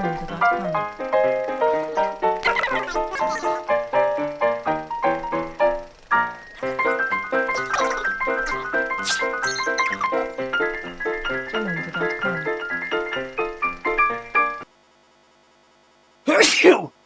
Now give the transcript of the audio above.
약간 냄새가 약간 Phew!